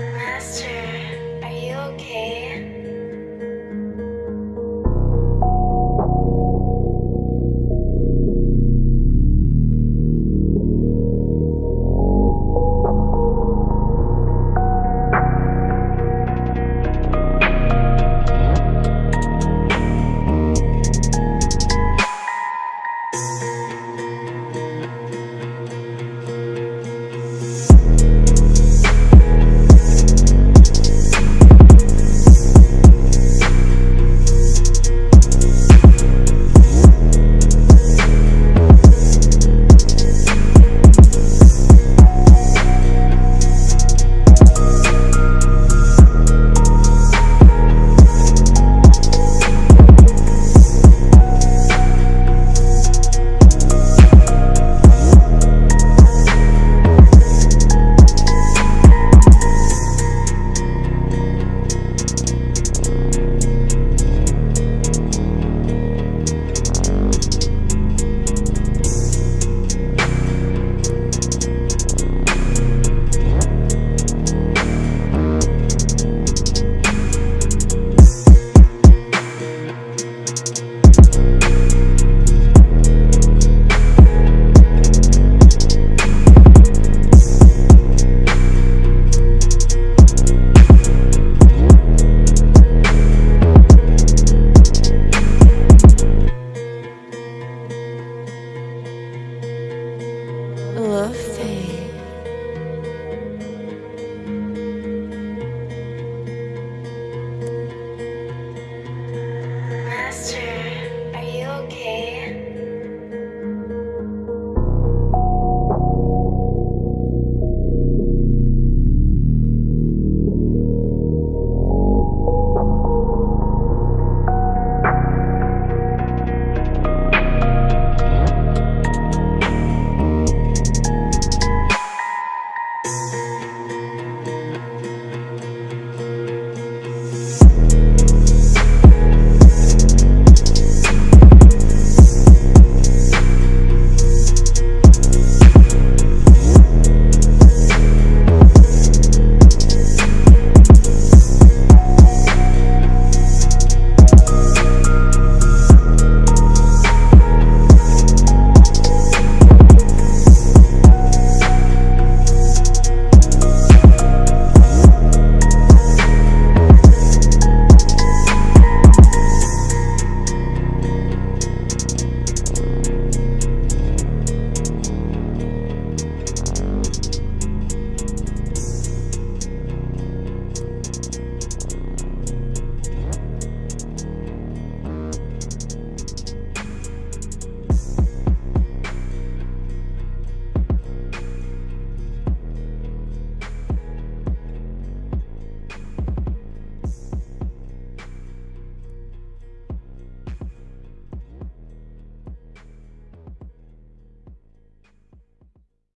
Master, are you okay?